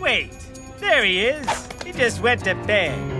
Wait, there he is. He just went to bed.